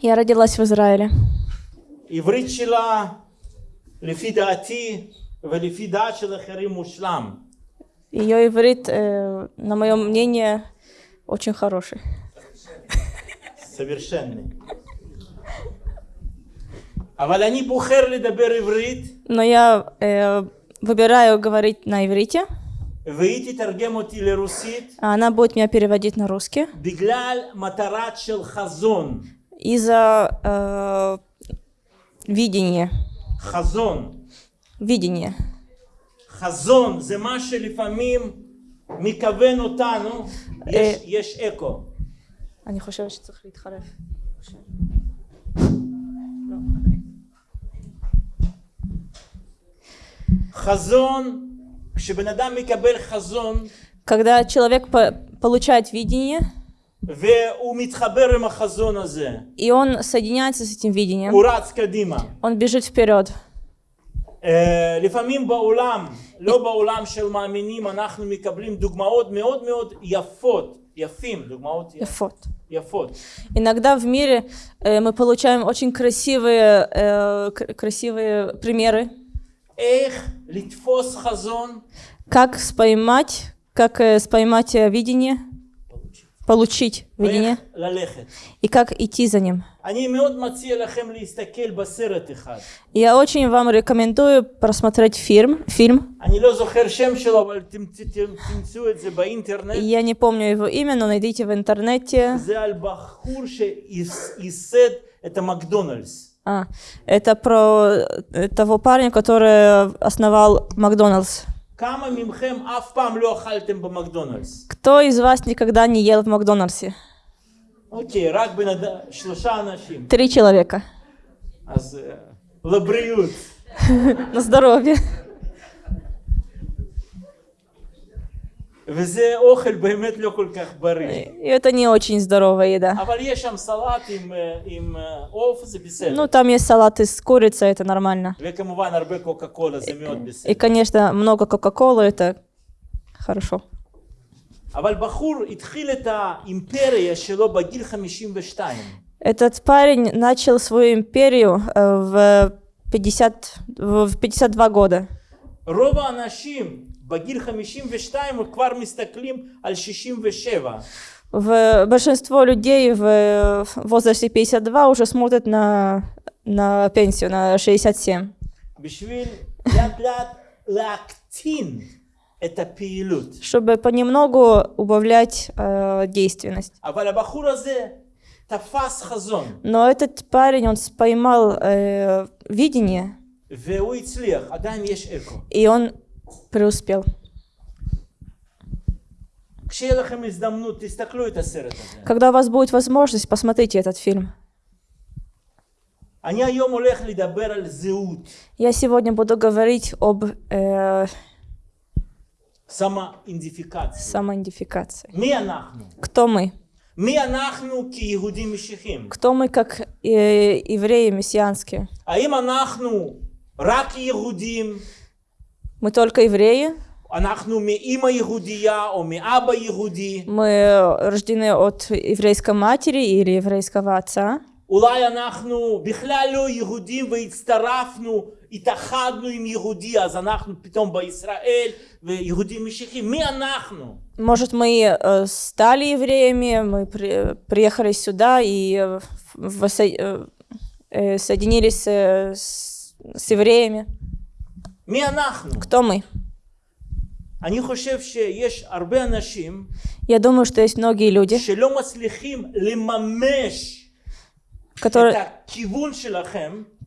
Я родилась в Израиле. Ее иврит, э, на мое мнение, очень хороший. Совершенный. Но я э, выбираю говорить на иврите. והיא תתרגם אותי לרוסית, а она будет меня переводить на русский. בגלל מטרת של חזון. Из-за э, видения. חזון. Видения. חזון זה מה שלפעמים מכוון אותנו, יש, יש אקו. אני חושבת שצריך להתחלף. חזון, כשבן אדם מקבל חזון Когда человек по- получает видение, והוא מתחבר עם החזון הזה, и он соединяется с этим видением, הוא רץ קדימה. он бежит вперед. אה, לפעמים בעולם, לא בעולם של מאמינים, אנחנו מקבלים דוגמאות מאוד מאוד יפות, יפים, דוגמאות י- Эфот. יפות. Иногда в мире э, мы получаем очень красивые, э, к- красивые примеры, איך לתפוס חזון, Как споймать, как э, споймать э, видение, получить видение, и как идти за ним. Я очень вам рекомендую просмотреть фильм. фильм. Я не помню его имя, но найдите в интернете. Это Макдональдс. А, это про э, того парня, который э, основал Макдональдс. Кто из вас никогда не ел в Макдональдсе? Окей. Три человека. На здоровье. וזה אוכל באמת לא כל כך בריא. И это не очень здоровая еда. אבל יש שם סלט עם, אה, עם אה, עוף, זה בסדר. Ну, там есть салат из курицы, это нормально. וכמובן הרבה קוקה קולה, זה מאוד И, בסדר. конечно, много Кока-Колы, это хорошо. אבל בחור התחיל את האימפריה שלו בגיל 52. Этот парень начал свою империю э, в 50, в 52 года. רוב האנשים בגיל 52 כבר מסתכלים על 67. В большинство людей в э, возрасте 52 уже смотрят на, на пенсию, на 67. בשביל לאט לאט להקטין את הפעילות. Чтобы понемногу убавлять э, действенность. אבל הבחור הזה תפס חזון, Но этот парень, он поймал э, видение, והוא הצליח, עדיין יש אקו. и он преуспел. Когда у вас будет возможность, посмотрите этот фильм. Я сегодня буду говорить об э, самоидентификации. самоидентификации. Кто мы? Кто мы как э, евреи мессианские? Мы только евреи, אנחנו מאימא יהודייה או מאבא יהודי? мы рождены от еврейской матери или еврейского отца. אולי אנחנו בכלל לא יהודים והצטרפנו, התאחדנו עם יהודי, אז אנחנו פתאום בישראל ויהודים משיחים. מי אנחנו? Может, мы э, стали евреями, мы при- приехали сюда и э, воссо- э, э, соединились э, с, с евреями. Кто мы? Я думаю, что есть многие люди, которые,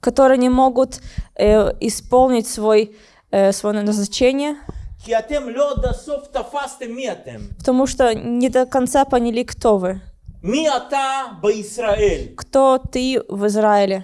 которые не могут э, исполнить свой, э, свое назначение, потому что не до конца поняли, кто вы. Кто ты в Израиле?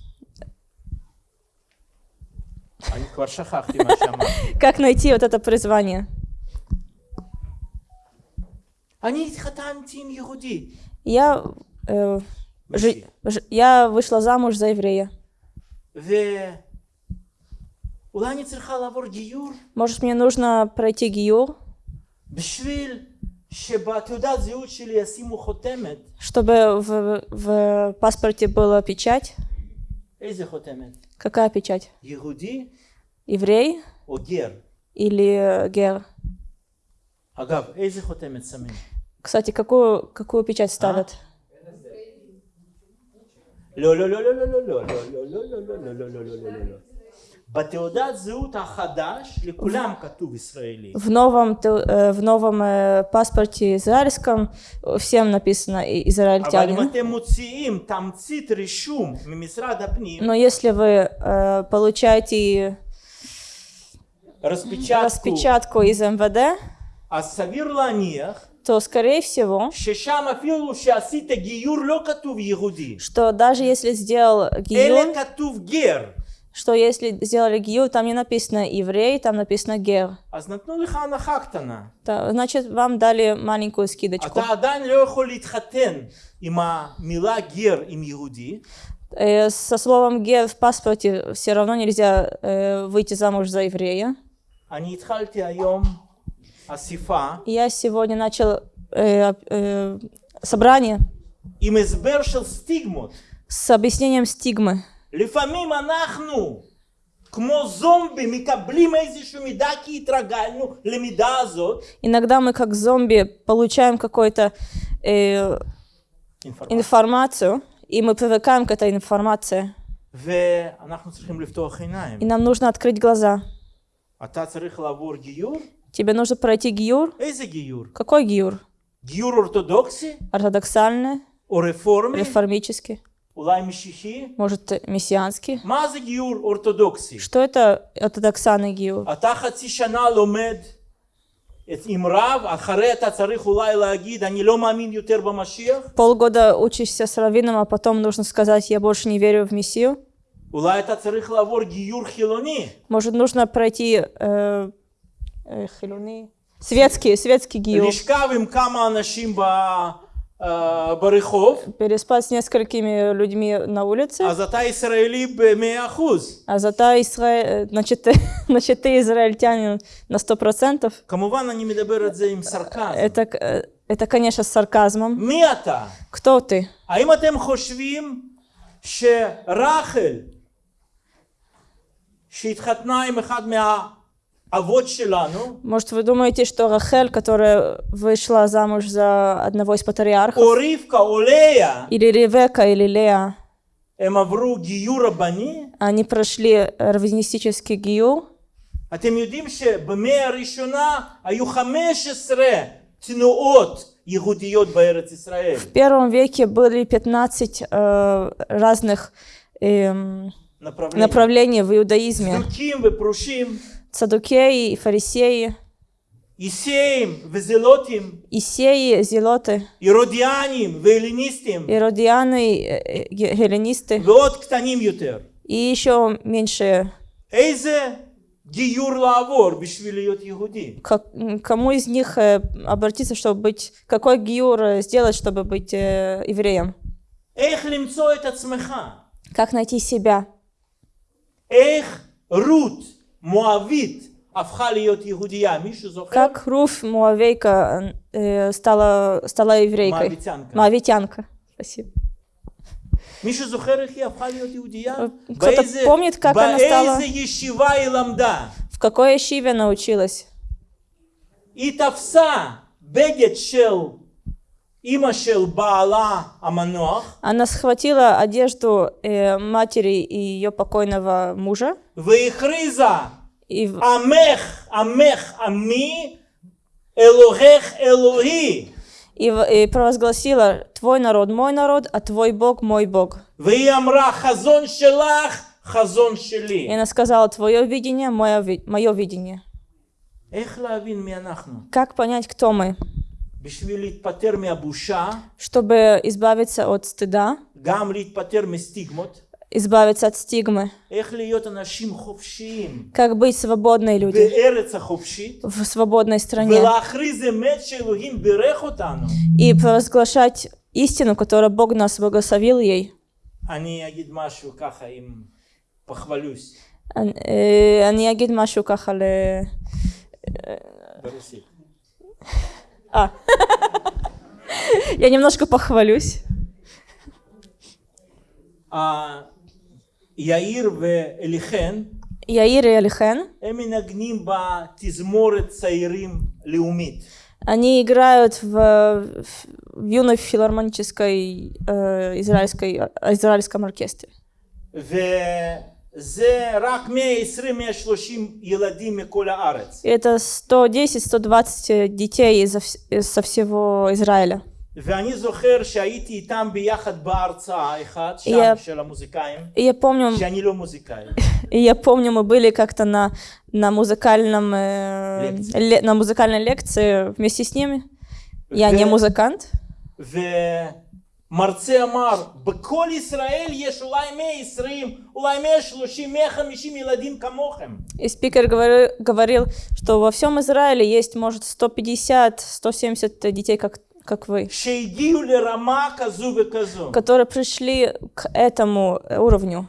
Как найти вот это призвание? Я, э, ж, ж, я вышла замуж за еврея. Может, мне нужно пройти гиюр? Чтобы в, в паспорте была печать. Какая печать? Иуди. Еврей. О. Или гер. Агав. Кстати, какую, какую печать ставят? Ло-ло-ло-ло-ло-ло-ло-ло-ло-ло-ло-ло-ло-ло-ло-ло-ло-ло. В новом, э, в новом э, паспорте израильском э, всем написано израильтянин. Но если вы получаете распечатку, распечатку из МВД, то, скорее всего, что даже если сделал гиюр, что если сделали гиюр, там не написано еврей, там написано гер. Да, значит, вам дали маленькую скидочку. Э, со словом гер в паспорте все равно нельзя э, выйти замуж за еврея. Я сегодня начал э, э, собрание с объяснением стигмы. לפעמים אנחנו כמו זומבי מקבלים איזשהו מידע כי התרגלנו למידע הזאת. Иногда мы как зомби получаем какую-то э, אינפורמציה. информацию, и мы привыкаем к этой информации. ואנחנו צריכים לפתוח עיניים. И нам нужно открыть глаза. אתה צריך לעבור גיור? Тебе нужно пройти гиюр. איזה גיור? Какой гиюр? גיור אורתודוקסי? Ортодоксальный, או רפורמי? реформический, אולי משיחי? может, мессианский? Что это ортодоксанный гиур? Полгода учишься с раввином, а потом нужно сказать, я больше не верю в Мессию. Может, нужно пройти э, э, хилуни? Светский, светский гиур. Э, Барыхов. Переспал с несколькими людьми на улице. А зата Израили меахуз. А зата Израиль, э, значит, значит, ты израильтянин на сто процентов. кому Камувана не медаберет за им сарказм. Это, э, это, конечно, с сарказмом. Мята. Кто ты? А им атем хошвим, что Рахель, что שהתחתנה им אחד מה... Может, вы думаете, что Рахель, которая вышла замуж за одного из патриархов, או רבקה או לאה, или Ревека, или Леа, הם עברו גיור רבני? они прошли раввинистический гиюр? אתם יודעים שבמאה הראשונה היו 15 תנועות יהודיות בארץ ישראל. В первом веке были 15 э, разных эм, направлений. направлений в иудаизме. Садукеи и фарисеи. Исеем, Везелотим. Исеи, Зелоты. Иродианим, Веленистим. Иродианы, э, э, Геленисты. Вот ктаним ютер. И еще меньше. Эйзе гиюр лавор, бишвилиот иуди. Кому из них э, обратиться, чтобы быть, какой гиюр сделать, чтобы быть э, евреем? Эх лимцо это цмеха. Как найти себя? Эх рут. Как Руф Муавейка э, стала, стала еврейкой? Моавитянка. Моавитянка. Спасибо. Э, кто-то помнит, как она стала? В какой ешиве научилась? И тавса бегет шел она схватила одежду э, матери и ее покойного мужа. И... Амех, амех, ами, элохех, элохи. И, и провозгласила, твой народ мой народ, а твой Бог мой Бог. хазон шелах, хазон шели. И она сказала, твое видение, мое, мое видение. Как понять, кто мы? Чтобы избавиться от стыда, избавиться от стигмы. איך להיות אנשים חופשיים Как быть свободной люди בארץ החופשית, в свободной стране. ולהכריז אמת שאלוהים בירך אותנו. И провозглашать истину, которую Бог нас благословил ей. אני אגיד משהו ככה, אם פחבלוס, אני- אה, אני אגיד משהו ככה ל... ברוסית. А. Я немножко похвалюсь. אה, יאיר ואליחן, Яир и Алихен, הם מנגנים בתזמורת צעירים לאומית. они играют в, в юной филармонической э, израильской, израильском оркестре. וזה רק 120-130 ילדים מכל הארץ. И это 110-120 детей изо вс- из- со всего Израиля. ואני זוכר שהייתי איתם ביחד בהרצאה אחת, שם Я- של המוזיקאים, И я помню, שאני לא מוזיקאי. и я помню, мы были как-то на, на музыкальном э, Лекции. ле- на музыкальной лекции вместе с ними. Я не ו- музыкант. ומרצה אמר, בכל ישראל יש אולי 120, אולי 130, 150 ילדים כמוכם. И спикер говори- говорил, что во всем Израиле есть, может, 150-170 детей, как, как вы, которые пришли к этому уровню.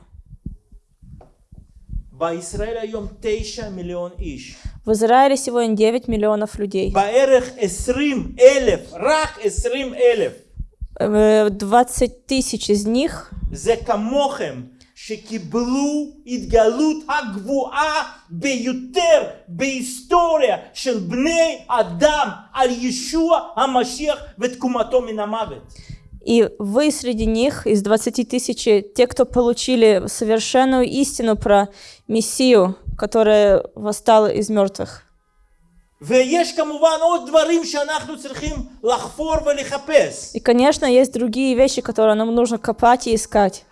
В Израиле сегодня 9 миллионов людей. 20 э, тысяч из них שקיבלו התגלות הגבוהה ביותר בהיסטוריה של בני אדם על ישוע המשיח ותקומתו מן המוות. И вы среди них, из 20 тысяч, те, кто получили совершенную истину про Мессию, которая восстала из мертвых. И, конечно, есть другие вещи, которые нам нужно копать и искать.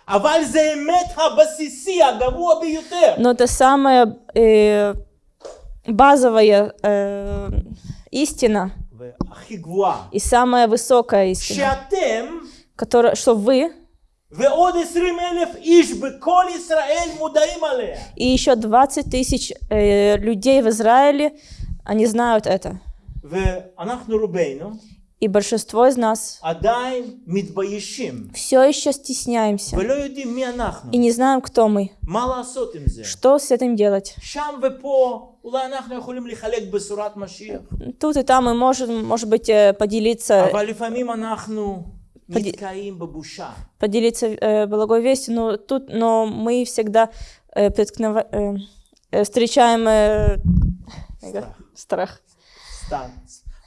Но это самая э, базовая э, истина. и самая высокая истина, которая, что вы и еще 20 тысяч э, людей в Израиле они знают это. И большинство из нас все еще стесняемся и не знаем, кто мы. Что с этим делать? Тут и там мы можем, может быть, э, поделиться поделиться э, благой вестью, но тут, но мы всегда э, э, э, встречаем э, страх страх. סתם.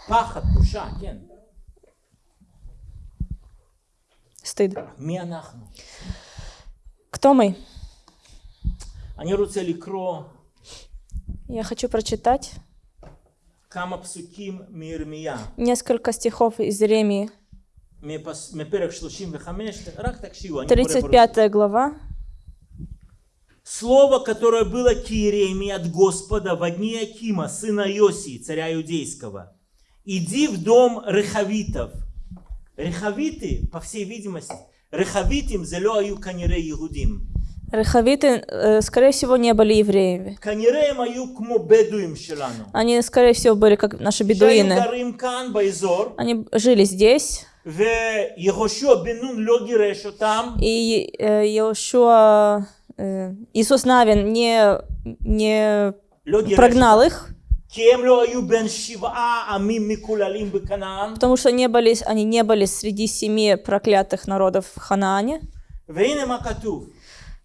פחד, בושה, כן. Стыд. מי אנחנו? Кто мы? אני רוצה לקרוא Я хочу прочитать כמה פסוקים מירמיה, несколько стихов из Иеремии. מפס- מפרק 35, רק תקשיבו, אני קורא ברוסית. 35 глава. Слово, которое было к Иеремии от Господа в одни Акима, сына Иосии, царя иудейского. «Иди в дом рехавитов». Рехавиты, по всей видимости, рехавитим зелё аю канире иудим. Рехавиты, э, скорее всего, не были евреями. Они, скорее всего, были как наши бедуины. Они жили здесь. И э, Иошуа Э, Иисус Навин не, не прогнал их, потому что не были, они не были среди семи проклятых народов в Ханаане.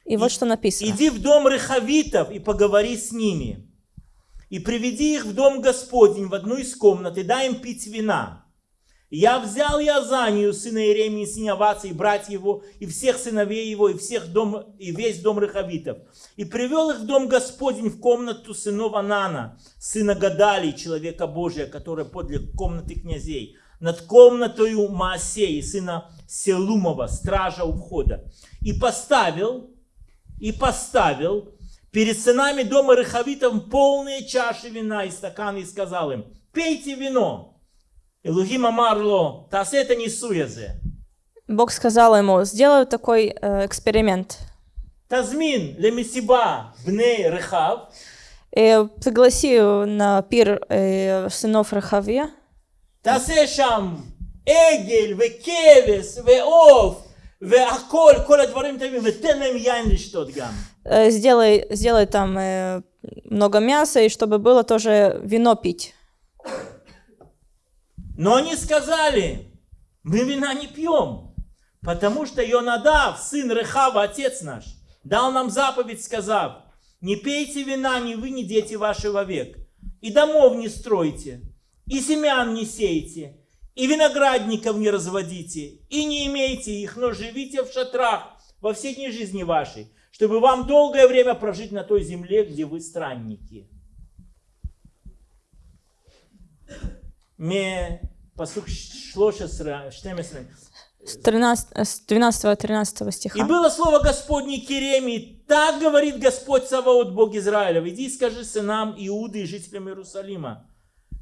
И вот что написано. «Иди в дом Рехавитов и поговори с ними, и приведи их в дом Господень в одну из комнат, и дай им пить вина». Я взял Язанию, сына Иеремии, сына Аваца, и брать его, и всех сыновей его, и, всех дом, и весь дом Рехавитов. И привел их в дом Господень в комнату сынов Анана, сына Гадалии, человека Божия, который подле комнаты князей. над комнатою Маасеи, сына Селумова, стража у входа. И поставил, и поставил перед сынами дома Рехавитов полные чаши вина и стаканы, и сказал им, пейте вино. Бог сказал ему, сделаю такой э, эксперимент. תזמין למסיבה בני רחב, Э, пригласи на пир э, сынов Рахавия, תעשה שם עגל וכבש ועוף והכל, כל הדברים טובים, ותן להם יין לשתות גם. э, сделай, сделай там э, много мяса, и чтобы было тоже вино пить. Но они сказали, мы вина не пьем, потому что Йонадав, сын Рехава, отец наш, дал нам заповедь, сказав, не пейте вина ни вы, ни дети ваши вовек, и домов не стройте, и семян не сейте, и виноградников не разводите, и не имейте их, но живите в шатрах во все дни жизни вашей, чтобы вам долгое время прожить на той земле, где вы странники. С, 13, э, с 12-13 И стиха. было слово Господне к Иеремии, так говорит Господь Саваот, Бог Израиля, иди и скажи сынам Иуды и жителям Иерусалима,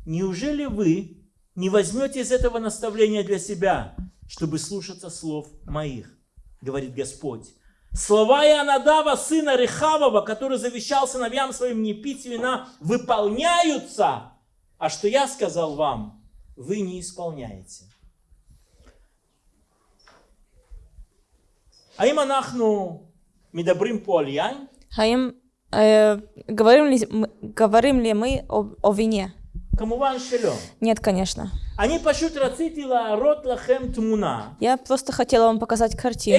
неужели вы не возьмете из этого наставления для себя, чтобы слушаться слов моих, говорит Господь. Слова Иоаннадава, сына Рехавова, который завещал сыновьям своим не пить вина, выполняются, а что я сказал вам, вы не исполняете. А Аим анахну медабрим по альянь? Аим, э, говорим, ли, говорим ли мы о, о вине? Нет, конечно. Я просто хотела вам показать картину,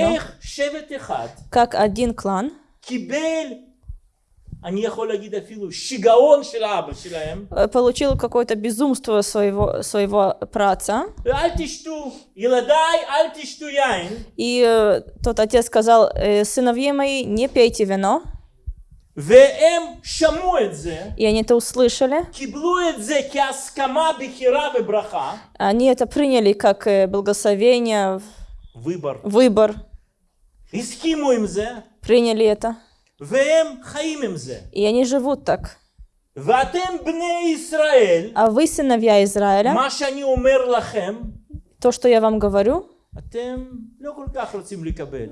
как один клан они шигаон э, получил какое-то безумство своего, своего праца. И э, тот отец сказал, «Э, сыновья мои, не пейте вино. И они это услышали. Они это приняли как благословение, выбор. выбор. Приняли это. И они живут так. А вы, сыновья Израиля, то, что я вам говорю,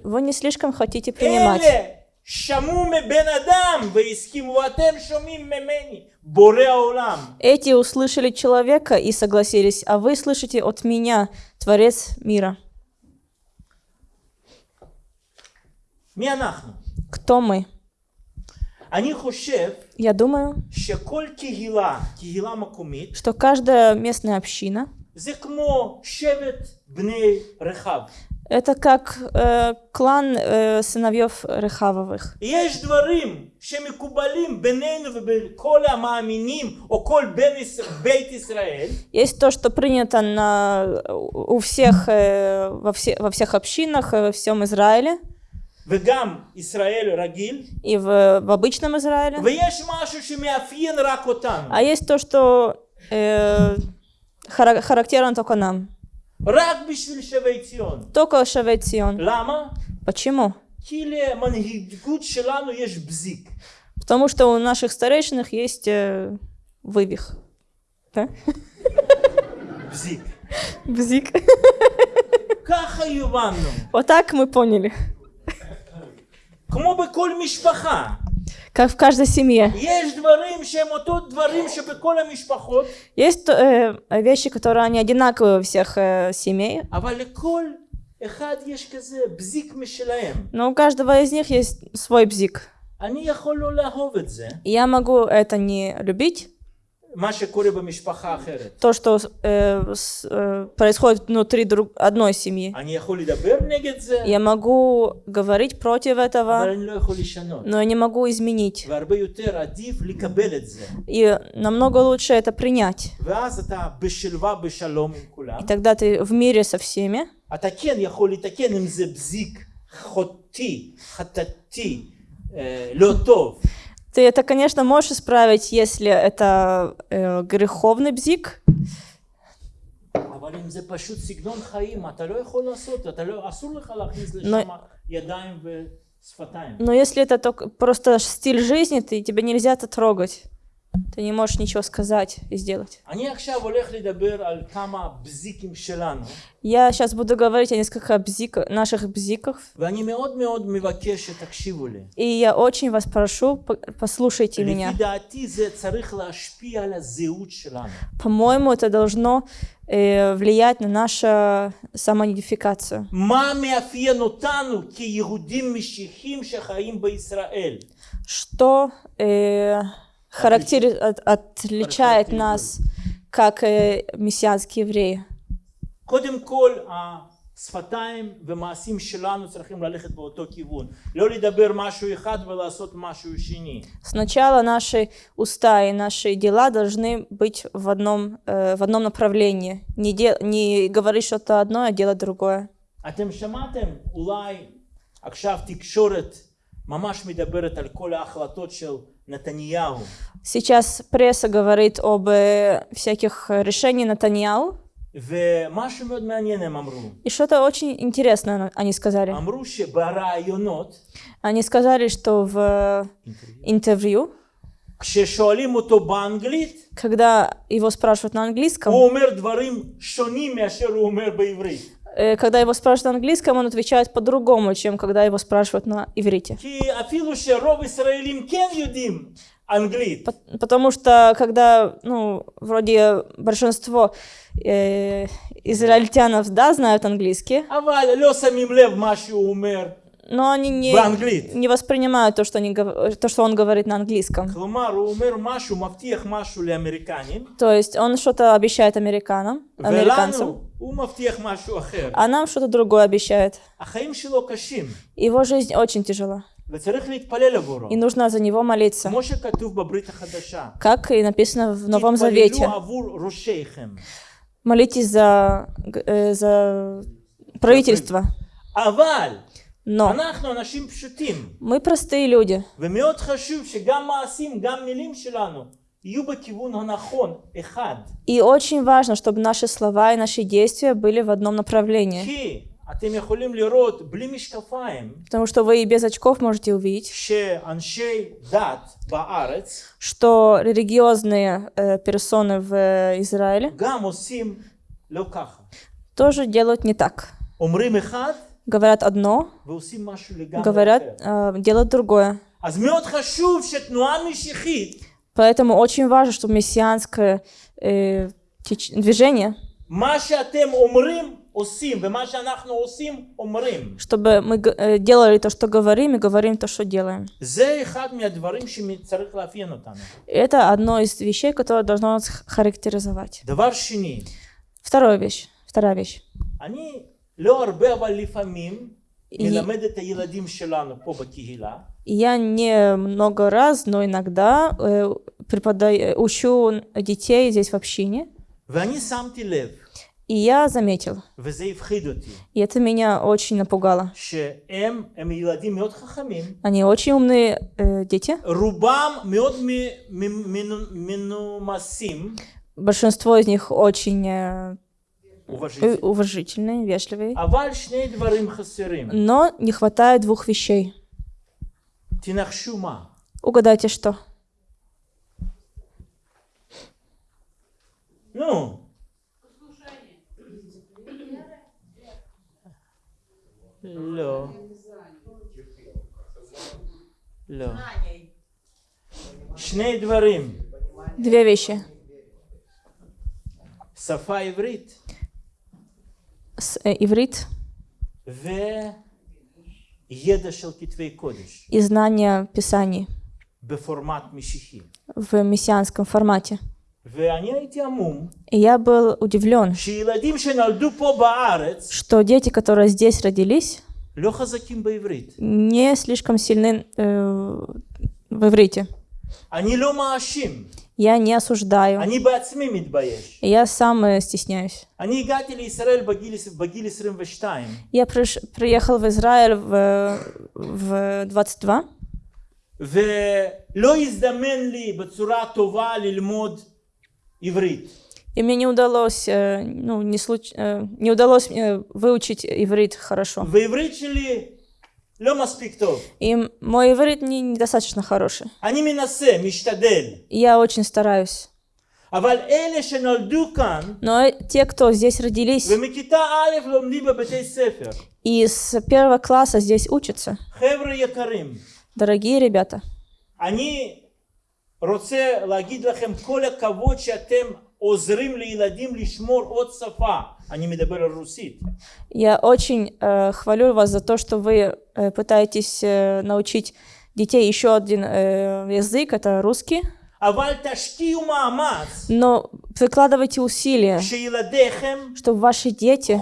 вы не слишком хотите принимать. Эти услышали человека и согласились, а вы слышите от меня, Творец мира. Кто мы? Я думаю, что каждая местная община это как э, клан э, сыновьев Рехавовых. Есть то, что принято на, у всех, э, во, все, во всех общинах, э, во всем Израиле и в, в обычном Израиле. А есть то, что э, характерно только нам. Только Шавейцион. Почему? Потому что у наших старейшинах есть э, вывих. Да? Бзик. Бзик. Вот так мы поняли. Как в каждой семье. Есть э, вещи, которые они одинаковые у всех э, семей. Но у каждого из них есть свой бзик. Я могу это не любить то, что э, с, э, происходит внутри друг, одной семьи. Я могу говорить против этого, но я не могу изменить. И намного лучше это принять. И тогда ты в мире со всеми. Ты это, конечно, можешь исправить, если это э, греховный бзик. Но, но если это только просто стиль жизни, ты, тебя нельзя это трогать. Ты не можешь ничего сказать и сделать. Я сейчас буду говорить о нескольких бзиках, наших бзиках. И я очень вас прошу, послушайте меня. По-моему, это должно э, влиять на нашу самоидентификацию. Что э, характери- от- отличает нас как э, мессианские евреи? קודם כל, השפתיים ומעשים שלנו צריכים ללכת באותו כיוון. לא לדבר משהו אחד ולעשות משהו שני. Сначала наши уста и наши дела должны быть в одном, э, в одном направлении. Не, де- не говорить что-то одно, а делать другое. אתם שמעתם אולי עכשיו תקשורת ממש מדברת על כל ההחלטות של Натаньяу. Сейчас пресса говорит об э, всяких решениях Натаньяу. И что-то очень интересное они сказали. Они сказали, что в интервью, когда его спрашивают на английском, Э, когда его спрашивают на английском, он отвечает по-другому, чем когда его спрашивают на иврите. Потому что когда, ну, вроде большинство э, израильтянов, да, знают английский אבל לא שמים לב מה שהוא אומר но они не, באנגלית. не воспринимают то что, они, гов- то, что он говорит на английском. כלומר, הוא אומר משהו, מבטיח משהו לאמריקנים, То есть он что-то обещает американцам, американцам, ולנו הוא מבטיח משהו אחר. а нам что-то другое обещает. החיים שלו קשים, Его жизнь очень тяжела, וצריך להתפלל עבורו. и нужно за него молиться, כמו שכתוב בברית החדשה. как и написано в Новом תתפללו Завете. עבור ראשיכם. Молитесь за, г- э, за правительство. אבל Но мы простые люди. И очень важно, чтобы наши слова и наши действия были в одном направлении. Потому что вы и без очков можете увидеть, что религиозные э, персоны в э, Израиле тоже делают не так говорят одно, говорят, э, делают другое. Поэтому очень важно, чтобы мессианское э, теч... движение, чтобы мы э, делали то, что говорим, и говорим то, что делаем. Это одно из вещей, которое должно нас характеризовать. Вторая вещь. Вторая вещь. אני לא הרבה אבל לפעמים И- מלמד את הילדים שלנו פה בקהילה, Я не много раз, но иногда э, преподаю, учу детей здесь в общине, ואני שמתי לב, и я заметил, וזה הפחיד אותי, и это меня очень напугало. שהם הם ילדים מאוד חכמים, Они очень умные э, дети, רובם מאוד מ- מ- מנו- מנומסים, большинство из них очень э, уважительный. Э, уважительный, вежливый. А Но не хватает двух вещей. Угадайте, что? Ну, Лё. Лё. Шней дворим. Две вещи. Сафа иврит с э, иврит. И знания Писаний. В мессианском формате. И я был удивлен, что дети, которые здесь родились, не слишком сильны э, в иврите. Я не осуждаю. Я сам э, стесняюсь. Я приехал в Израиль в, в 22. И мне не удалось, э, ну, не, случ... Э, не удалось выучить иврит хорошо. В иврит И м- мой иврит не, недостаточно хороший. אני מנסה, משתדל. И Я очень стараюсь. אבל אלה שנולדו כאן, Но те, кто здесь родились ומכיתה א' לומדים בבתי ספר, и с первого класса здесь учатся, חבר'ה יקרים, дорогие ребята, אני רוצה להגיד לכם כל הכבוד שאתם עוזרים לילדים לשמור עוד שפה. אני מדבר על רוסית. я очень э, хвалю вас за то, что вы э, пытаетесь э, научить детей еще один э, язык, это русский. אבל תשקיעו מאמץ Но прикладывайте усилия, שילדיכם чтобы ваши дети,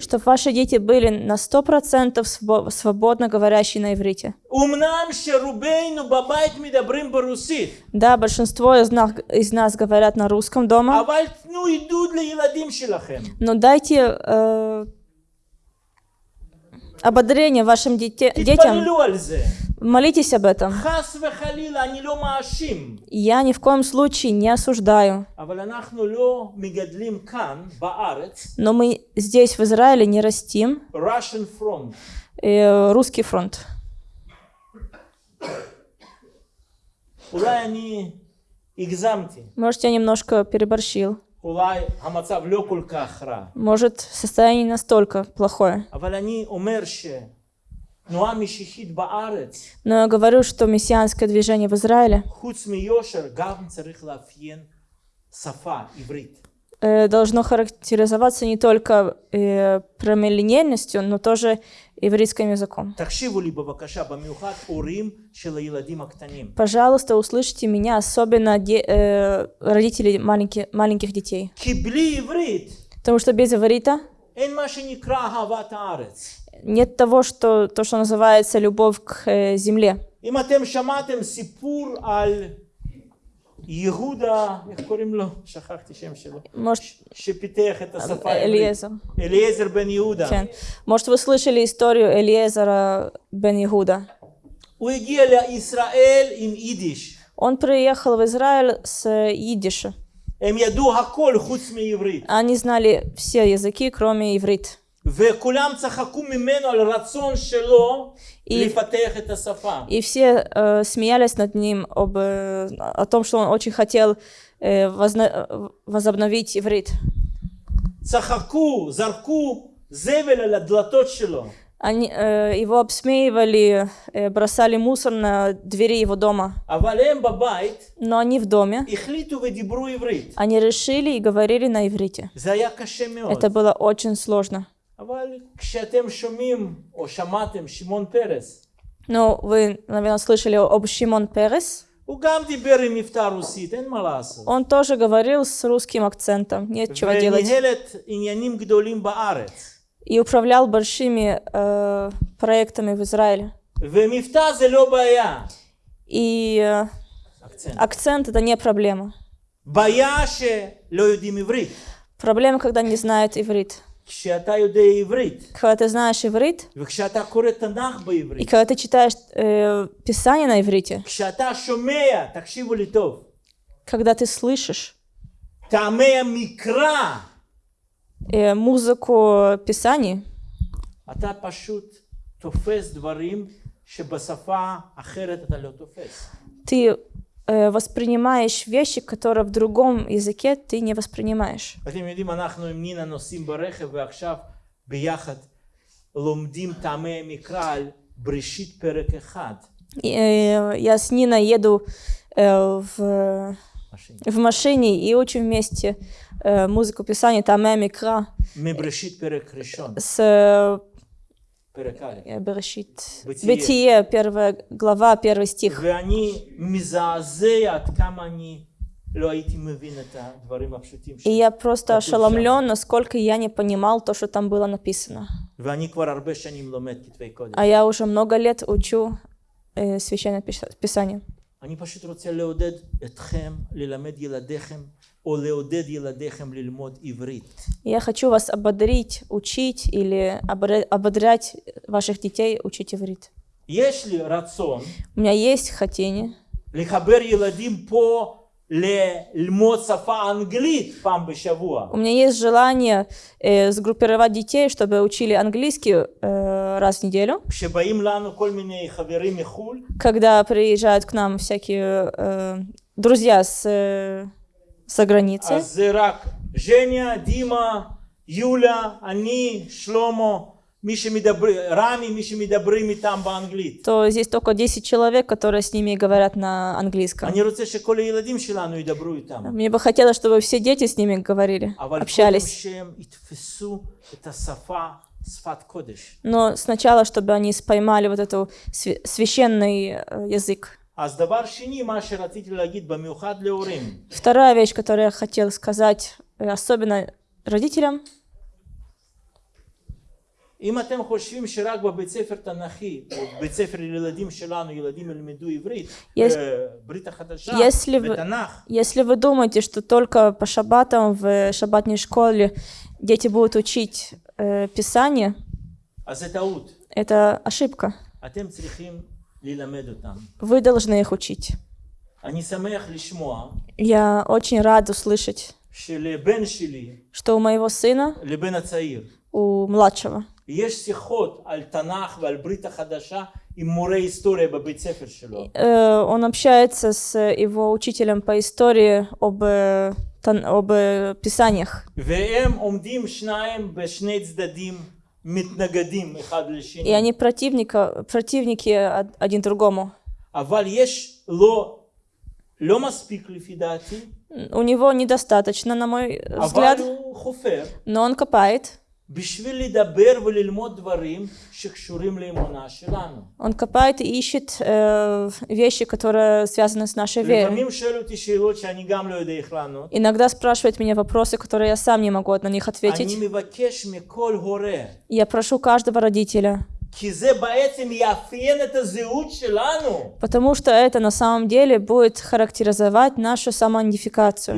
чтобы ваши дети были на 100% свободно говорящие на иврите. Да, большинство из нас, из нас говорят на русском дома, но дайте э, ободрение вашим дете, детям. Молитесь об этом. Я ни в коем случае не осуждаю. Но мы здесь, в Израиле, не растим э, русский фронт. Может, я немножко переборщил. Может, состояние настолько плохое. Но я говорю, что мессианское движение в Израиле. Э, должно характеризоваться не только э, но тоже ивритским языком. Пожалуйста, услышьте меня, особенно э, родители маленьких детей. Потому что без иврита אין מה שנקרא אהבת הארץ. нет того, что, то, что называется любовь к э, земле. אם אתם שמעתם סיפור על יהודה, איך קוראים לו? שכחתי שם שלו. Может, שפיתח את השפה העברית. Элиезер. אליעזר בן יהודה. Кен. Может, вы слышали историю Элиезера бен Иуда? הוא הגיע לישראל עם יידיש. Он приехал в Израиль с э, идиша. הם ידעו הכל חוץ מעברית. Они знали все языки, кроме иврит. וכולם צחקו ממנו על הרצון שלו И- לפתח את השפה. И все э, смеялись над ним об, э, о том, что он очень хотел э, возна- э, возобновить иврит. צחקו, זרקו זבל על הדלתות שלו. Они э, его обсмеивали, э, бросали мусор на двери его дома. אבל הם בבית Но они в доме, החליטו ודיברו עברית. они решили и говорили на иврите. זה היה קשה מאוד. Это было очень сложно. אבל כשאתם שומעים או שמעתם שמעון פרס, Но вы, наверное, слышали об Шимон Перес. הוא גם דיבר עם מבטא רוסית, אין מה לעשות. Он тоже говорил с русским акцентом, нет чего делать. וניהל את עניינים גדולים בארץ. И управлял большими э, проектами в Израиле. ומבטא זה לא בעיה. И э, אקצנט. акцент это не проблема. בעיה שלא יודעים עברית. Проблема, когда не знают иврит. Когда ты знаешь иврит, и когда ты читаешь э, Писание на иврите, когда ты слышишь э, музыку Писаний, ты Э, воспринимаешь вещи, которые в другом языке ты не воспринимаешь. Э, я с Ниной еду э, в, в машине и учим вместе музыку писания Тамэ Микра с Э, Берешит. Бытие, первая глава, первый стих. И я просто ошеломлен, насколько я не понимал то, что там было написано. А я уже много лет учу э, Священное Писание. אני פשוט רוצה לעודד אתכם ללמד ילדיכם, או לעודד ילדיכם ללמוד עברית. И Я хочу вас ободрить, учить или ободря- ободрять ваших детей учить иврит. יש לי רצון У меня есть хотение לחבר ילדים פה у меня есть желание э, сгруппировать детей, чтобы учили английский э, раз в неделю. Когда приезжают к нам всякие э, друзья с, э, со границы. Женя, Дима, Юля, они, Шломо то здесь только 10 человек, которые с ними говорят на английском. Мне бы хотелось, чтобы все дети с ними говорили, общались. Но сначала, чтобы они поймали вот этот священный э, язык. Вторая вещь, которую я хотел сказать, э, особенно родителям, אם אתם חושבים שרק בבית ספר תנ"כי, או בית ספר לילדים שלנו, ילדים ילמדו עברית, יש- אה, ברית החדשה, если вы- ותנ"ך, если вы думаете, что только по шаббатам в шаббатной школе дети будут учить э, Писание, אז זה טעות. это ошибка. אתם צריכים ללמד אותם. Вы должны их учить. אני שמח לשמוע Я очень рад услышать, שלבן שלי, что у моего сына, לבן הצעיר, у младшего, יש שיחות על תנ"ך ועל ברית החדשה עם מורה היסטוריה בבית ספר שלו. э, он общается с его учителем по истории об, э, тан- об э, Писаниях. והם עומדים שניים בשני צדדים מתנגדים אחד И לשני. они противника, противники од- один другому. אבל יש לו, לא מספיק לפי דעתי, У него недостаточно, на мой э, אבל взгляд, הוא חופר но он копает. Он копает и ищет э, вещи, которые связаны с нашей верой. Иногда спрашивает меня вопросы, которые я сам не могу на них ответить. Я прошу каждого родителя, Потому что это на самом деле будет характеризовать нашу самоидентификацию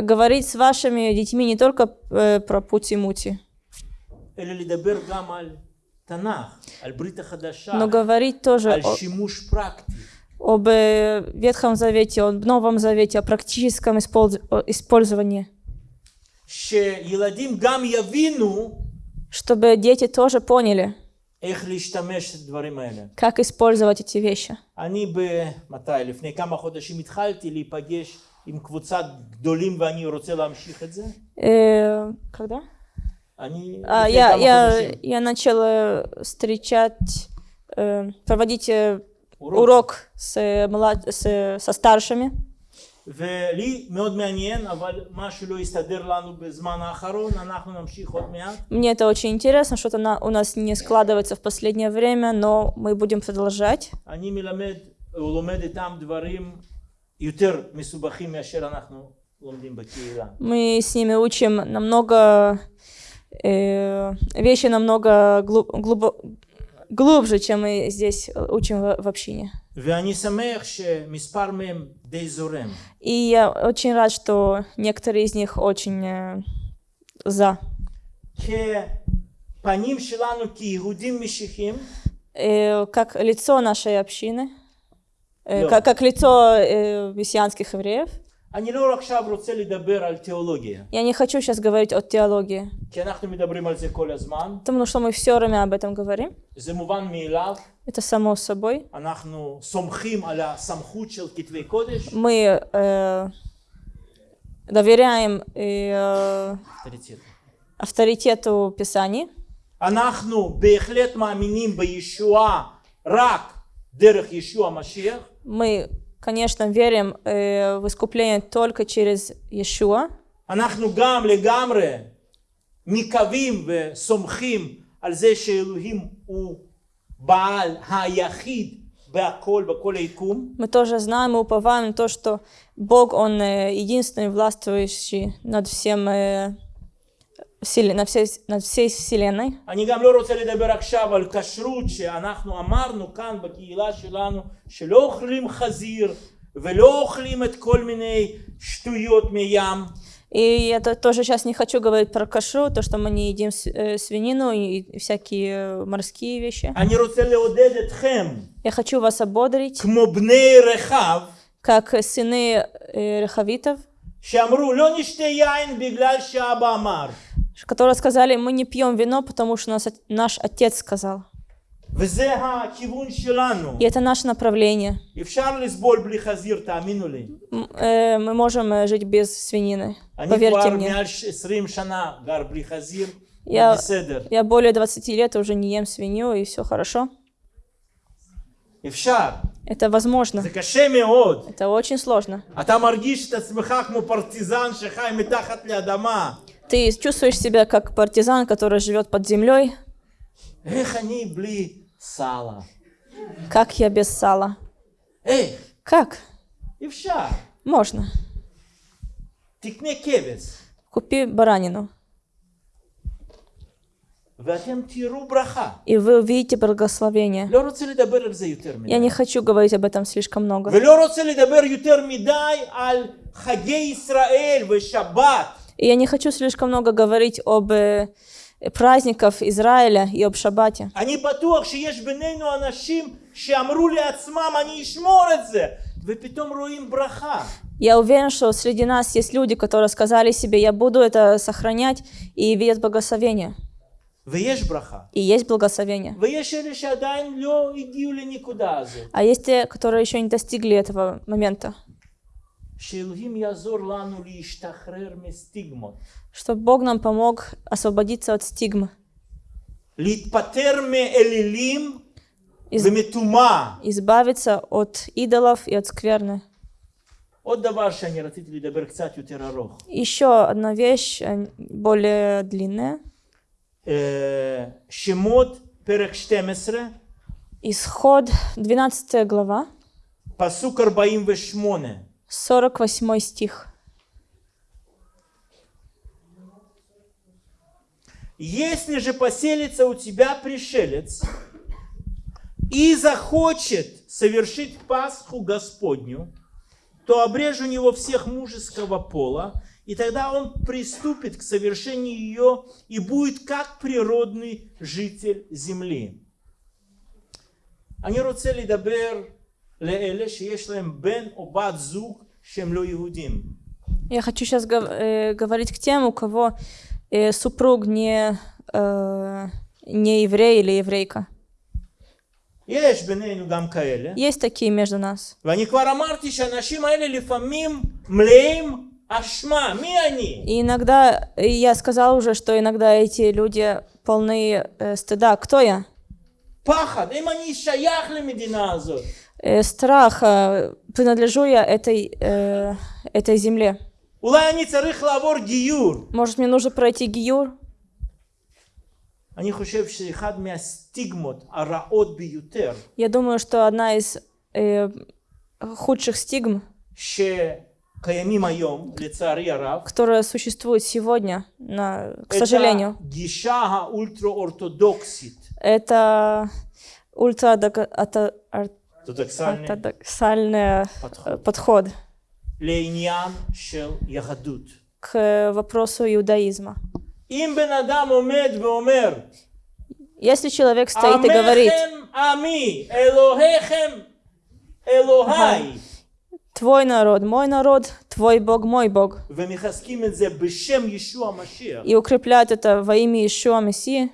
говорить с вашими детьми не только э, про пути-мути, но говорить тоже о, об э, Ветхом Завете, о Новом Завете, о практическом использовании. Чтобы дети тоже поняли, как использовать эти вещи. אני ב... מתי? לפני כמה חודשים התחלתי להיפגש עם קבוצת גדולים ואני רוצה להמשיך את זה. Э, когда? אני... А, לפני я, כמה я, חודשים. я начала встречать, э, проводить э, урок. урок с, э, млад- с, со старшими. ולי מאוד מעניין, אבל משהו לא יסתדר לנו בזמן האחרון, אנחנו נמשיך עוד מעט. Мне это очень интересно, что-то на- у нас не складывается в последнее время, но мы будем продолжать. אני מלמד, או לומד איתם דברים мы с ними учим намного э, вещи намного глуб, глубо, глубже, чем мы здесь учим в, в общине. И я очень рад, что некоторые из них очень э, за. Э, как лицо нашей общины э, Да. как, как лицо э, мессианских евреев. אני לא עכשיו רוצה לדבר על תיאולוגיה, Я не хочу сейчас говорить о теологии, כי אנחנו מדברים על זה כל הזמן, потому что мы все время об этом говорим. זה מובן מאליו, Это само собой. אנחנו סומכים על הסמכות של כתבי קודש, Мы э, доверяем э, авторитет. авторитету Писаний. אנחנו בהחלט מאמינים בישועה רק דרך ישוע המשיח, Мы, конечно, верим э, в искупление только через Иешуа. אנחנו גם לגמרי מקווים וסומכים על זה שאלוהים הוא בעל היחיד בהכל, בכל היקום, Мы тоже знаем и уповаем на то, что Бог, Он э, единственный властвующий над всем, э, вселе- на всей, над всей вселенной. אני גם לא רוצה לדבר עכשיו על כשרות שאנחנו אמרנו כאן בקהילה שלנו שלא אוכלים חזיר ולא אוכלים את כל מיני שטויות מים И я то- тоже сейчас не хочу говорить про кашу, то, что мы не едим с- э, свинину и, и всякие э, морские вещи. אני רוצה לעודד אתכם, Я хочу вас ободрить, כמו בני רחב, как сыны э, Рехавитов, שאמרו לא נשתה יין בגלל שאבא אמר. которые сказали, мы не пьем вино, потому что нас, от- наш отец сказал. וזה הכיוון שלנו. И это наше направление. אפשר לסבול בלי חזיר, תאמינו לי. М, э, мы можем э, жить без свинины, אני поверьте כבר мне. מעל 20 שנה גר בלי חזיר, Я, בסדר. я более 20 лет уже не ем свинью, и все хорошо. אפשר. Это возможно. זה קשה מאוד. Это очень сложно. אתה מרגיש את עצמך כמו פרטיזן שחי מתחת לאדמה. Ты чувствуешь себя как партизан, который живет под землей. Эх, они бли сала. Как я без сала? Эй! Как? Ивша! Можно. Тикне кебец. Купи баранину. И вы увидите благословение. Я не хочу говорить об этом слишком много. ולא רוצה לדבר יותר מדי על חגי ישראל ושבת. И я не хочу слишком много говорить об э, праздниках Израиля и об шаббате. אני בטוח שיש בינינו אנשים שאמרו לעצמם אני אשמור את זה, ופתאום רואים ברכה. Я уверен, что среди нас есть люди, которые сказали себе, я буду это сохранять, и видят благословение. ויש ברכה. И есть благословение. ויש אלה שעדיין לא הגיעו לנקודה הזאת. А есть те, которые еще не достигли этого момента. Чтобы Бог нам помог освободиться от стигмы. Из... Избавиться от идолов и от скверны. Еще одна вещь, э, более длинная. Исход, 12 глава. Пасук 48 48 стих. Если же поселится у тебя пришелец и захочет совершить Пасху Господню, то обрежь у него всех мужеского пола, и тогда он приступит к совершению ее и будет как природный житель земли. אני רוצה לדבר לאלה שיש להם בן או בת זוג שהם לא יהודים. Я хочу сейчас говорить к тем, у кого э, супруг не, э, не еврей или еврейка. יש בינינו גם כאלה. Есть такие между нас. ואני כבר אמרתי שהאנשים האלה לפעמים מלאים אשמה. מי אני? И иногда, и я сказала уже, что иногда эти люди полны э, стыда. Кто я? פחד. אם אני שייך למדינה הזאת. Э, страх, принадлежу я этой, э, этой земле. Может, мне нужно пройти гиюр? Я думаю, что одна из э, худших стигм, которая существует сегодня, на, к сожалению, это ультра Ортодоксальный, э, подход. подход. К э, вопросу иудаизма. Если человек стоит и говорит, твой народ, мой народ, твой Бог, мой Бог, и укрепляют это во имя Ишуа Мессии,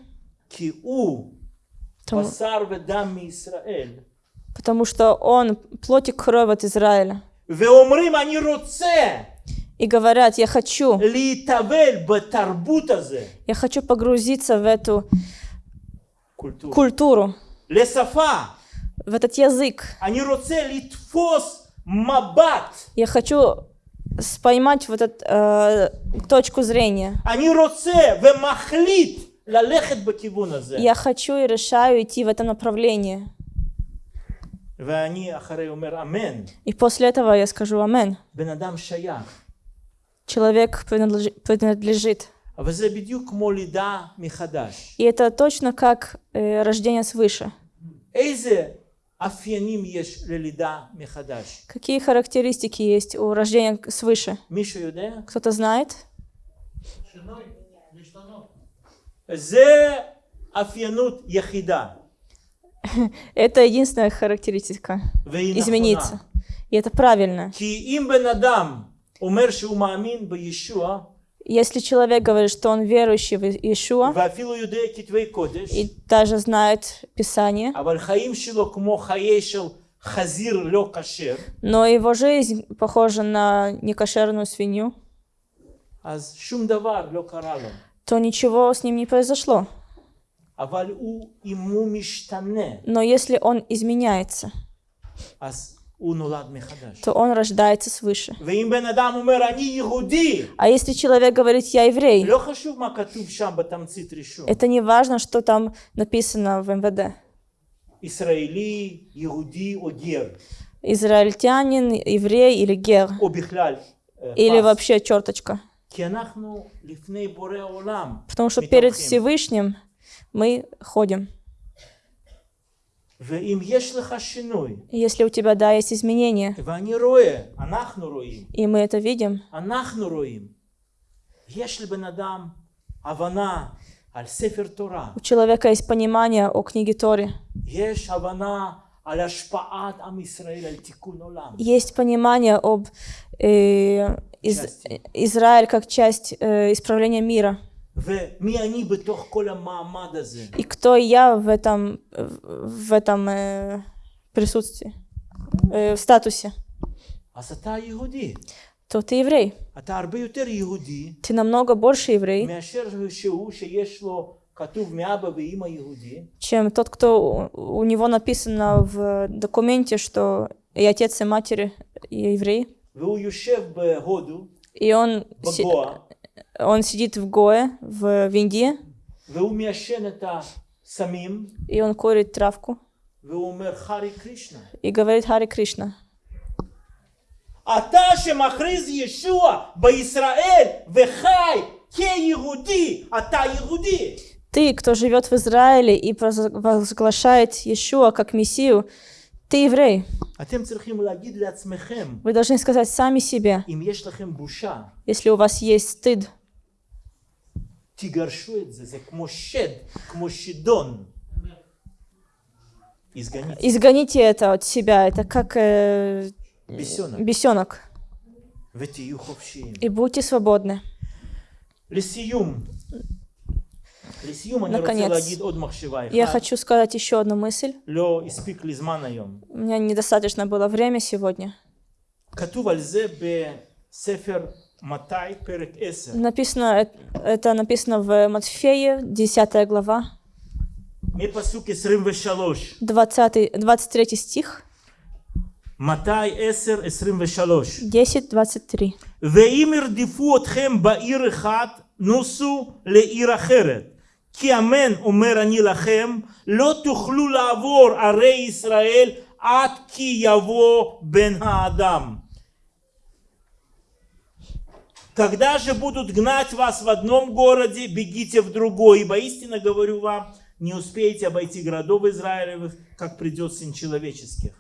потому, בשר ודם מישראל, потому что он плоть и кровь от Израиля. ואומרים אני רוצה И говорят, я хочу, להתאבל בתרבות הזה, я хочу погрузиться в эту קולטורה, культуру, לשפה, в этот язык. אני רוצה לתפוס מבט, Я хочу с- поймать вот эту э, точку зрения. אני רוצה ומחליט ללכת בכיוון הזה. Я хочу и решаю идти в этом направлении. И после этого я скажу «Амен». Человек принадлежит. И это точно как э, рождение свыше. Какие характеристики есть у рождения свыше? Кто-то знает? Это. Это единственная характеристика. Измениться. И это правильно. Если человек говорит, что он верующий в Иешуа, и даже знает Писание, но его жизнь похожа на некошерную свинью, то ничего с ним не произошло. Но если он изменяется, то он рождается свыше. А если человек говорит «я еврей», это не важно, что там написано в МВД. Израильтянин, еврей или гер. Или вообще черточка. Потому что перед Всевышним мы ходим. Если у тебя, да, есть изменения, и мы это видим, у человека есть понимание о книге Торы. Есть понимание об э, из, Израиль как часть э, исправления мира. И кто я в этом, в этом э, присутствии, э, в статусе? То ты еврей. Ты намного больше еврей, чем тот, кто у него написано в документе, что и отец, и матери и еврей. И он он сидит в Гое, в, в Индии, והוא מעשן את הסמים, и он курит травку והוא אומר חרי קרישנה. и говорит Хари Кришна. אתה שמכריז ישוע בישראל וחי כיהודי, אתה יהודי. Ты, кто живет в Израиле и провозглашает Иешуа как Мессию, ты еврей. אתם צריכים להגיד לעצמכם, Вы должны сказать сами себе, אם יש לכם בושה, если у вас есть стыд, תגרשו את זה, זה כמו שד, כמו שדון. изгоните изгоните это от себя. Это как э, бесенок бесенок. ותהיו חופשיים. И будьте свободны. לסיום, לסיום אני רוצה наконец, להגיד עוד מחשבה Я אחת. хочу сказать еще одну мысль. לא הספיק לי זמן היום. У меня недостаточно было время сегодня. כתוב על זה בספר מתי, פרק 10. Написано, э- это написано в Матфея, 10 глава, מפסוק 23. 20, 23 стих, מתי 10, 23. 10, 23. ואם ירדפו אתכם בעיר אחת, נוסו לעיר אחרת. כי אמן אומר אני לכם, לא תוכלו לעבור ערי ישראל עד כי יבוא בן האדם. Когда же будут гнать вас в одном городе, бегите в другой, ибо истинно говорю вам, не успеете обойти городов Израилевых, как придет Сын Человеческих.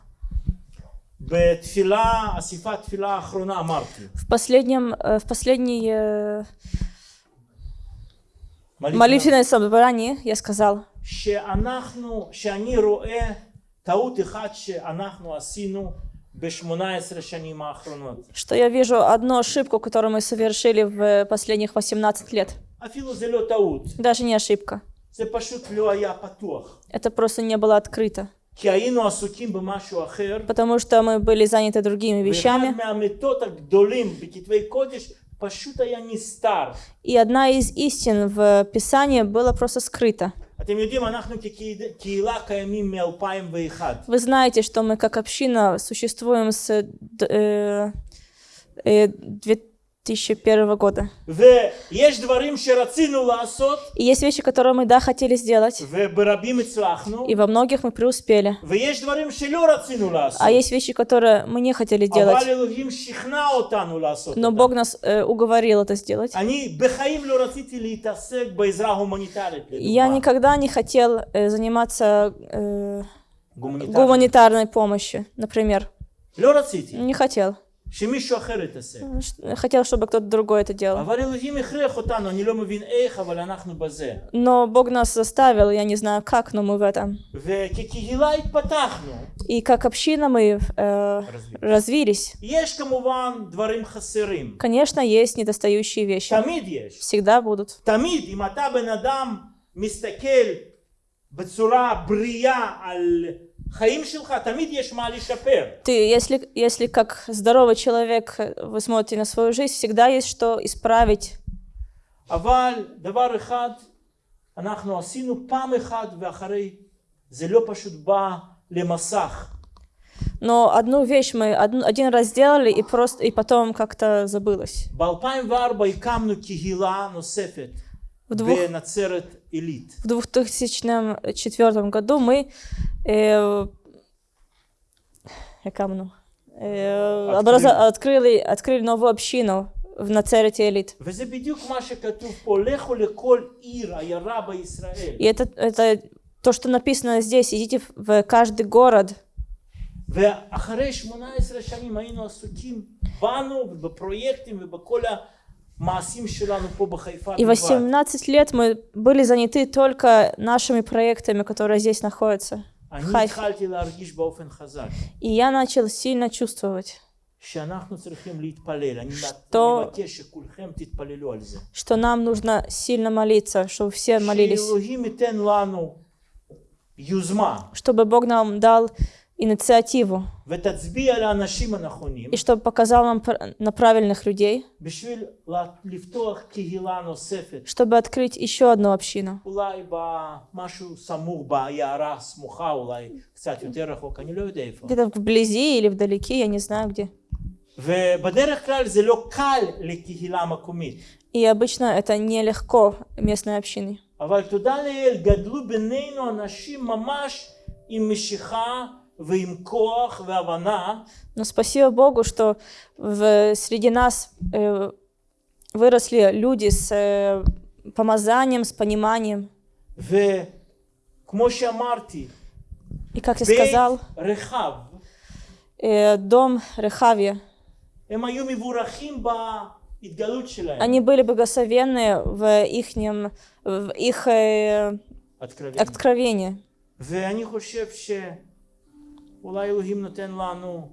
В последнем, э, в последней э, молитвенном. собрании я сказал, что что я вижу одну ошибку, которую мы совершили в э, последних 18 лет. Даже не ошибка. Это просто не было открыто. Потому что мы были заняты другими вещами. И одна из истин в Писании была просто скрыта. Вы знаете, что мы как община существуем с э, э, 2001 года. И есть вещи, которые мы, да, хотели сделать. И во многих мы преуспели. А есть вещи, которые мы не хотели делать. Но Бог нас э, уговорил это сделать. Я никогда не хотел э, заниматься э, гуманитарной помощью, например. Не хотел. Ну, хотел, чтобы кто-то другой это делал. Но Бог нас заставил, я не знаю как, но мы в этом. И как община мы э, развились. Конечно, есть недостающие вещи. Всегда будут. Всегда будут. Ты, если, если как здоровый человек э, вы смотрите на свою жизнь, всегда есть что исправить. Но одну вещь мы один раз сделали, и, просто, и потом как-то забылось. В, двух בנצרת עילית. в 2004 году мы э, я камну, э, Открыли. образа- открыли, открыли новую общину в Нацерете Элит. וזה בדיוק מה שכתוב פה, לכו לכל עיר, עיירה בישראל. И это, это то, что написано здесь. Идите в- в каждый город. ואחרי 18 שנים היינו עסוקים בנו ובפרויקטים ובכל המעשים שלנו פה בחיפה И 18 лет мы были заняты только нашими проектами, которые здесь находятся. В И я начал сильно чувствовать, что, что нам нужно сильно молиться, чтобы все молились, чтобы Бог нам дал инициативу, ותצביע לאנשים הנכונים и чтобы показал нам пр- на правильных людей, בשביל לה- לפתוח קהילה נוספת. чтобы открыть еще одну общину. אולי במשהו סמוך בעיירה הסמוכה, אולי קצת יותר רחוק, אני לא יודע איפה. Где-то вблизи или вдалеке, я не знаю где. ובדרך כלל זה לא קל לקהילה מקומית. И обычно это нелегко местной общине. אבל תודה לאל, גדלו בינינו אנשים ממש עם משיכה ועם כוח והבנה, но спасибо Богу, что в, среди нас э, выросли люди с э, помазанием, с пониманием. И как я сказал, э, дом Рехавия, они были благословенны в, ихнем, в их э, откровении. откровении. ואני חושב שאולי אלוהים נותן לנו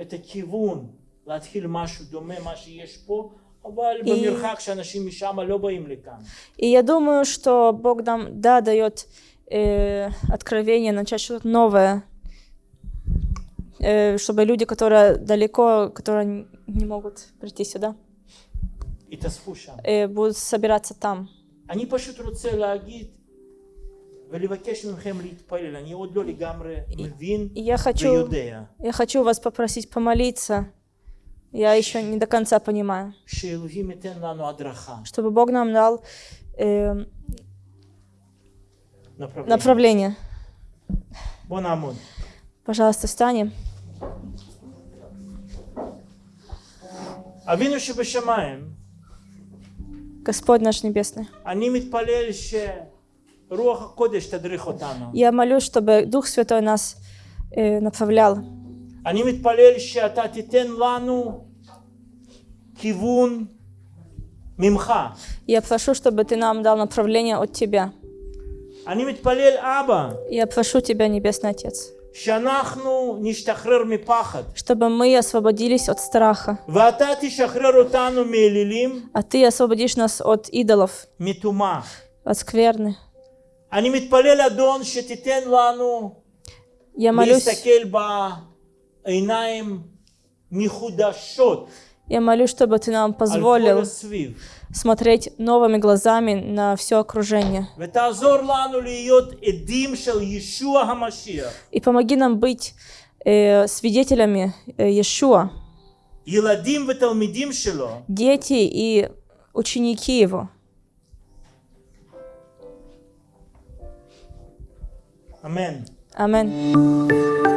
את הכיוון להתחיל משהו דומה מה שיש פה, אבל И- במרחק שאנשים משם לא באים לכאן. И я думаю, что Бог нам, да, дает э, откровение, начать что-то новое, э, чтобы люди, которые далеко, которые н- не могут прийти сюда, התאספו שם. э, будут собираться там. אני פשוט רוצה אני עוד לא לגמרי מבין И я хочу, ויודע я хочу вас попросить помолиться. Я еще не до конца понимаю, שאלוהים ייתן לנו הדרכה, чтобы Бог нам дал э, направление. направление. בוא נעמוד. Пожалуйста, встанем. אבינו שבשמיים, Господь наш Небесный. Я молюсь, чтобы Дух Святой нас э, направлял. אני מתפלל שאתה תיתן לנו כיוון ממך. Я прошу, чтобы Ты нам дал направление от Тебя. אני מתפלל, אבא, Я прошу Тебя, Небесный Отец, שאנחנו נשתחרר מפחד, чтобы мы освободились от страха, ואתה תשחרר אותנו מאלילים, а Ты освободишь нас от идолов, מטומאה. от скверны. אני מתפלל, אדון, שתיתן לנו Я молюсь, להסתכל בעיניים מחודשות я молюсь, чтобы Ты нам על כל позволил הסביב, смотреть новыми глазами на все окружение. ותעזור לנו להיות עדים של ישוע המשיח, И помоги нам быть э, свидетелями э, Иешуа, ילדים ותלמידים שלו, дети и ученики Его. Amen. Amen.